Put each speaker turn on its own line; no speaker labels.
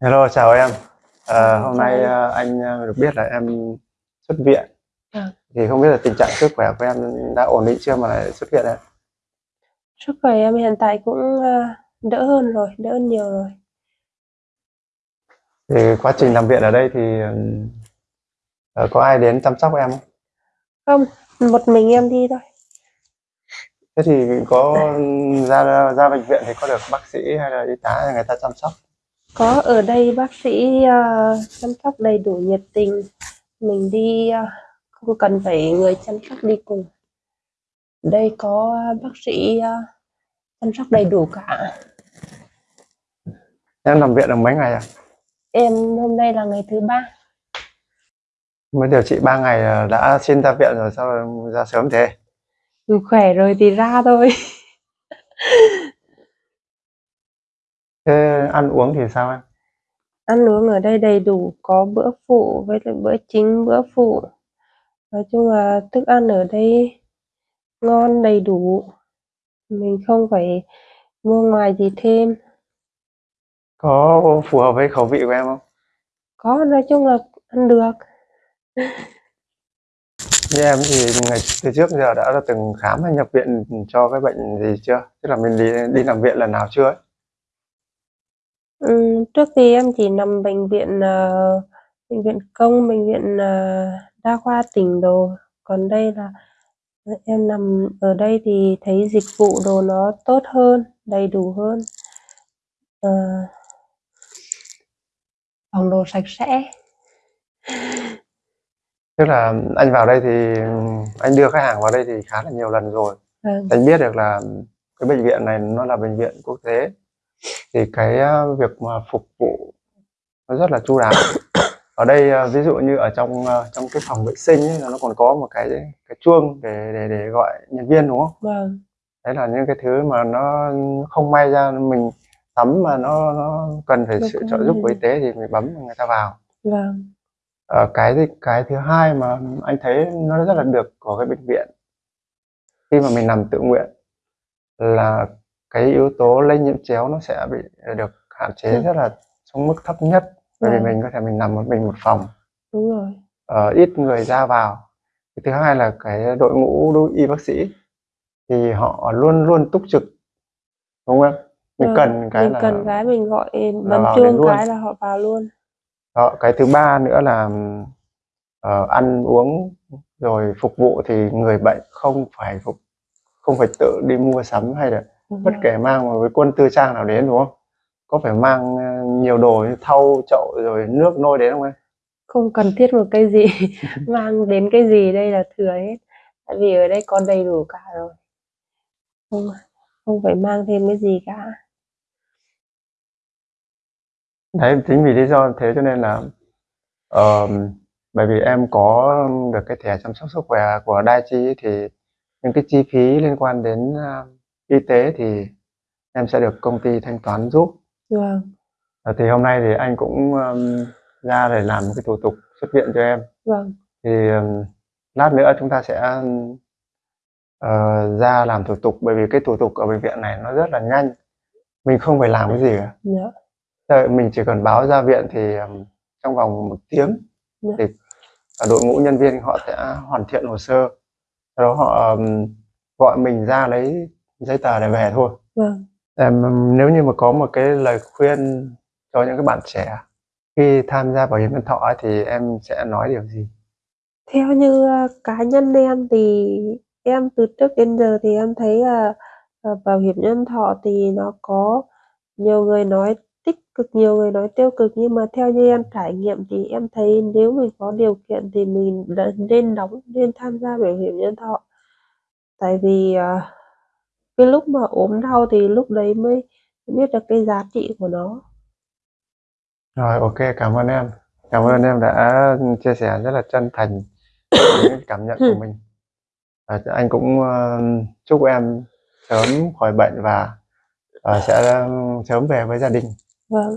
Hello, chào em. Ờ, hôm nay
anh.
ờ, anh ờ, được biết là em xuất viện.
Vâng.
Thì không biết là tình trạng sức khỏe của em đã ổn định chưa mà lại xuất viện ạ?
Sức khỏe em hiện tại cũng, đỡ hơn rồi, đỡ hơn nhiều rồi.
Thì quá trình nằm viện ở đây thì ừm, ờ, có ai đến chăm sóc em không?
Không, một mình em đi thôi.
Thế thì có ra ra bệnh viện thì có được bác sĩ hay là y tá người ta chăm sóc?
Có ở đây bác sĩ, ơ, chăm sóc đầy đủ nhiệt tình, mình đi, a, không cần phải người chăm sóc đi cùng. Đây có bác sĩ, a, chăm sóc đầy đủ cả.
Em nằm viện được mấy ngày à?
Em hôm nay là ngày thứ ba.
Mới điều trị 3 ngày là đã xin ra viện rồi sao ra sớm thế?
Khỏe rồi thì ra thôi.
Thế ăn uống thì sao em?
Ăn uống ở đây đầy đủ, có bữa phụ với lại bữa chính, bữa phụ. Nói chung là thức ăn ở đây ngon, đầy đủ, mình không phải mua ngoài gì thêm.
Có phù hợp với khẩu vị của em không?
Có, nói chung là ăn được.
Như em thì ngày từ trước giờ đã từng khám hay nhập viện cho cái bệnh gì chưa? Tức là mình đi đi nằm viện lần nào chưa ấy?
Ừm, trước thì em chỉ nằm bệnh viện, ờ, bệnh viện công, bệnh viện, ờ, đa khoa tỉnh đồ, còn đây là em nằm ở đây thì thấy dịch vụ đồ nó tốt hơn, đầy đủ hơn. Ờ. Phòng đồ sạch sẽ.
Tức là anh vào đây thì anh đưa khách hàng vào đây thì khá là nhiều lần rồi.
Vâng.
Anh biết được là cái bệnh viện này nó là bệnh viện quốc tế thì cái ờ, việc mà phục vụ nó rất là chu đáo. Ở đây ờ, ví dụ như ở trong ờ, trong cái phòng vệ sinh ấy, là nó còn có một cái cái chuông để để để gọi nhân viên đúng không?
Vâng.
Đấy là những cái thứ mà nó không may ra mình tắm mà nó nó cần phải sự trợ giúp của y tế thì mình bấm người ta vào.
Vâng.
Ờ, cái cái thứ hai mà anh thấy nó rất là được của cái bệnh viện khi mà mình nằm tự nguyện là cái yếu tố lây nhiễm chéo nó sẽ bị được hạn chế
Ừm.
rất là xuống mức thấp nhất bởi vì
Vâng.
mình có thể mình nằm một mình một phòng
Đúng rồi.
ờ, ít người ra vào cái thứ hai là cái đội ngũ đối y bác sĩ thì họ luôn luôn túc trực đúng không mình
Vâng,
cần cái
mình
là
cần cái mình gọi bấm chuông cái là họ vào luôn.
Đó, cái thứ ba nữa là ờ, ăn uống rồi phục vụ thì người bệnh không phải phục không phải tự đi mua sắm hay là bất kể mang một cái quân tư trang nào đến đúng không? Có phải mang ờ, nhiều đồ như thau, chậu rồi nước nôi đến không em?
Không cần thiết một cái gì, mang đến cái gì đây là thừa hết. Tại vì ở đây có đầy đủ cả rồi. Không không phải mang thêm cái gì cả.
Đấy, chính vì lý do thế cho nên là ờ, bởi vì em có được cái thẻ chăm sóc sức khỏe của Daiichi thì những cái chi phí liên quan đến ờ, y tế thì em sẽ được công ty thanh toán giúp.
Vâng.
Ờ, thì hôm nay thì anh cũng ừm, ra để làm cái thủ tục xuất viện cho em.
Vâng.
Thì ừm, lát nữa chúng ta sẽ ờ, ra làm thủ tục bởi vì cái thủ tục ở bệnh viện này nó rất là nhanh. Mình không phải làm cái gì cả.
Dạ.
Ờ, Mình chỉ cần báo ra viện thì ừm, trong vòng một tiếng
Dạ.
thì đội ngũ nhân viên họ sẽ hoàn thiện hồ sơ. Sau đó họ ừm, gọi mình ra lấy giấy tờ để về thôi.
Vâng.
Em, nếu như mà có một cái lời khuyên cho những cái bạn trẻ khi tham gia bảo hiểm nhân thọ thì em sẽ nói điều gì?
Theo như, a, cá nhân em thì em từ trước đến giờ thì em thấy là, ờ, bảo hiểm nhân thọ thì nó có nhiều người nói tích cực, nhiều người nói tiêu cực, nhưng mà theo như em trải nghiệm thì em thấy nếu mình có điều kiện thì mình nên đóng nên tham gia bảo hiểm nhân thọ. Tại vì, à, cái lúc mà ốm đau thì lúc đấy mới biết được cái giá trị của nó.
Rồi, ok, cảm ơn em. Cảm ơn em đã chia sẻ rất là chân thành những cảm nhận của mình. Và anh cũng ờ, chúc em sớm khỏi bệnh và ờ, sẽ sớm về với gia đình.
Vâng.